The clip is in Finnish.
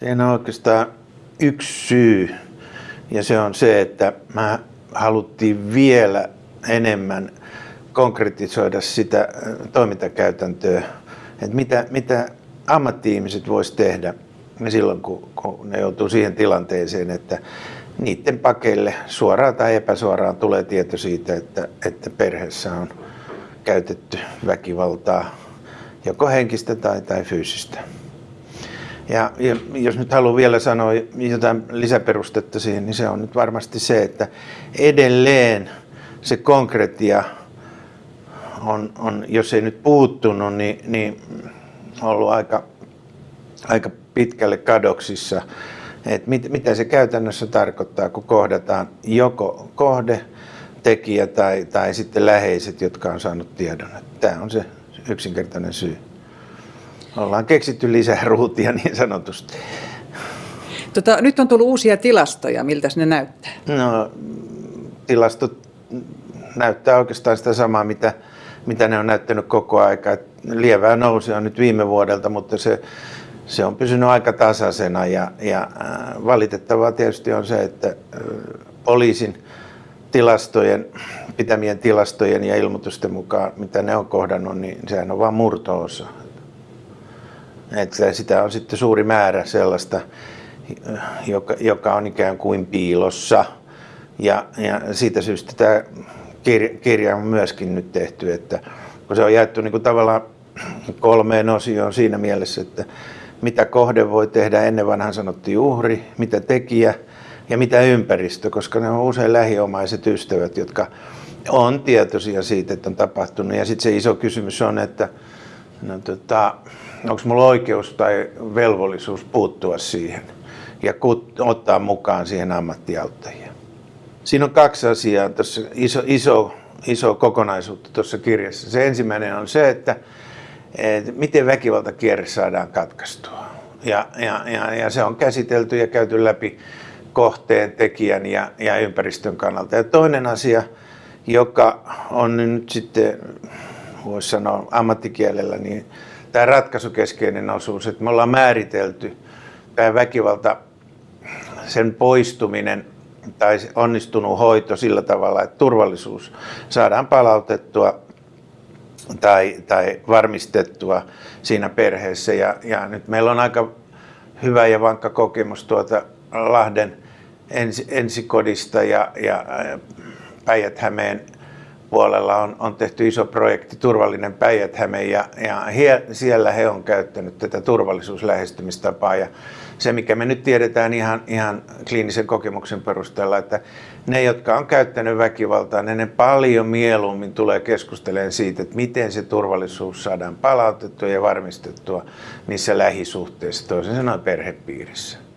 Siinä on oikeastaan yksi syy ja se on se, että mä haluttiin vielä enemmän konkretisoida sitä toimintakäytäntöä, että mitä, mitä ammatti-ihmiset vois tehdä silloin, kun, kun ne joutuu siihen tilanteeseen, että niiden pakeille suoraan tai epäsuoraan tulee tieto siitä, että, että perheessä on käytetty väkivaltaa, joko henkistä tai, tai fyysistä. Ja, ja jos nyt haluan vielä sanoa jotain lisäperustetta siihen, niin se on nyt varmasti se, että edelleen se konkretia on, on jos ei nyt puuttunut, niin, niin ollut aika, aika pitkälle kadoksissa. Et mit, mitä se käytännössä tarkoittaa, kun kohdataan joko kohde, tekijä tai, tai sitten läheiset, jotka on saanut tiedon. Tämä on se yksinkertainen syy. Ollaan keksitty lisää ruutia niin sanotusti. Tota, nyt on tullut uusia tilastoja. Miltä ne näyttää? No, tilastot näyttää oikeastaan sitä samaa, mitä, mitä ne on näyttänyt koko aika. Lievää nousi on nyt viime vuodelta, mutta se, se on pysynyt aika tasaisena ja, ja äh, valitettavaa tietysti on se, että äh, poliisin tilastojen, pitämien tilastojen ja ilmoitusten mukaan, mitä ne on kohdannut, niin sehän on vain murto-osa. Että sitä on sitten suuri määrä sellaista, joka, joka on ikään kuin piilossa. Ja, ja siitä syystä tämä kirja, on myöskin nyt tehty, että kun se on jaettu niin kuin tavallaan kolmeen osioon siinä mielessä, että mitä kohde voi tehdä, ennen vanhan sanottiin uhri, mitä tekijä ja mitä ympäristö, koska ne on usein lähiomaiset ystävät, jotka on tietoisia siitä, että on tapahtunut. Ja sitten se iso kysymys on, että no, tota, onko minulla oikeus tai velvollisuus puuttua siihen ja ottaa mukaan siihen ammattiauttajia. Siinä on kaksi asiaa, tuossa iso, iso, iso kokonaisuutta tuossa kirjassa. Se ensimmäinen on se, että, että miten väkivaltakierre saadaan katkaistua. Ja, ja, ja, ja se on käsitelty ja käyty läpi kohteen, tekijän ja, ja ympäristön kannalta. Ja toinen asia, joka on nyt sitten, voisi sanoa ammattikielellä, niin tämä ratkaisukeskeinen osuus, että me ollaan määritelty tämä väkivalta, sen poistuminen tai onnistunut hoito sillä tavalla, että turvallisuus saadaan palautettua tai, tai varmistettua siinä perheessä. Ja, ja nyt meillä on aika hyvä ja vankka kokemus tuota Lahden ensi, ensikodista ja, ja Päijät-Hämeen puolella on, on tehty iso projekti Turvallinen päijät ja, ja he, siellä he on käyttänyt tätä turvallisuuslähestymistapaa. Ja se, mikä me nyt tiedetään ihan, ihan kliinisen kokemuksen perusteella, että ne, jotka on käyttänyt väkivaltaa, ne, ne paljon mieluummin tulee keskustelemaan siitä, että miten se turvallisuus saadaan palautettua ja varmistettua niissä lähisuhteissa, toisin sanoen perhepiirissä.